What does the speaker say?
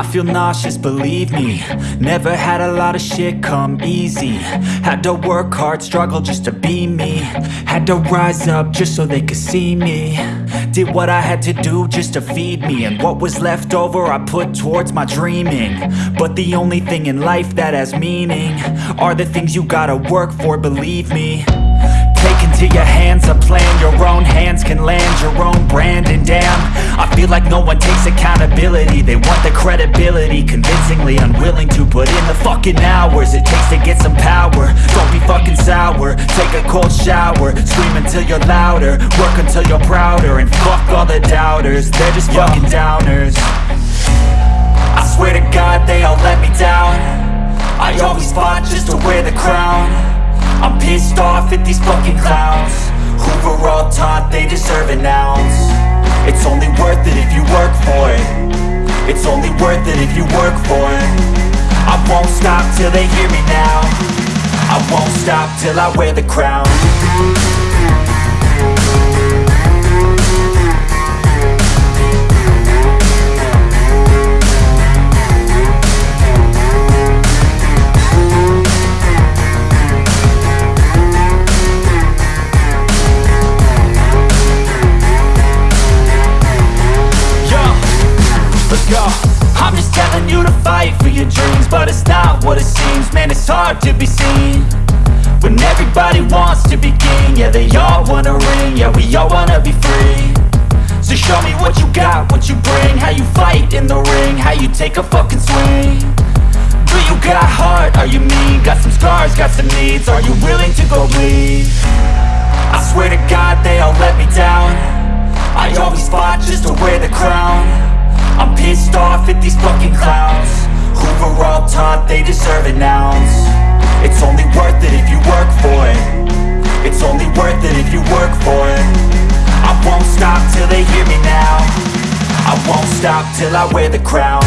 I feel nauseous, believe me. Never had a lot of shit come easy. Had to work hard, struggle just to be me. Had to rise up just so they could see me. Did what I had to do just to feed me. And what was left over I put towards my dreaming. But the only thing in life that has meaning Are the things you gotta work for, believe me. Take into your hands a plan. Your own hands can land your own brand. And damn, feel like no one takes accountability. They want the credibility Convincingly unwilling to put in the fucking hours It takes to get some power. Don't be fucking sour. Take a cold shower. Scream until you're louder. Work until you're prouder. And fuck all the doubters. They're just fucking downers. I swear to God they all let me down. I always fought just to wear the crown. I'm pissed off at these fucking clowns. Who were all taught they deserve an ounce? It's only It's only worth it if you work for it. I won't stop till they hear me now. I won't stop till I wear the crown go I'm just telling you to fight for your dreams But it's not what it seems. Man, it's hard to be seen When everybody wants to be king. Yeah, they all wanna ring. Yeah, we all wanna be free. So show me what you got, what you bring. How you fight in the ring How you take a fucking swing. Do you got heart? Are you mean? Got some scars, got some needs. Are you willing to go bleed? I swear to God they all let me down. I always fought just to wear the crown they deserve an ounce It's only worth it if you work for it. It's only worth it if you work for it. I won't stop till they hear me now. I won't stop till I wear the crown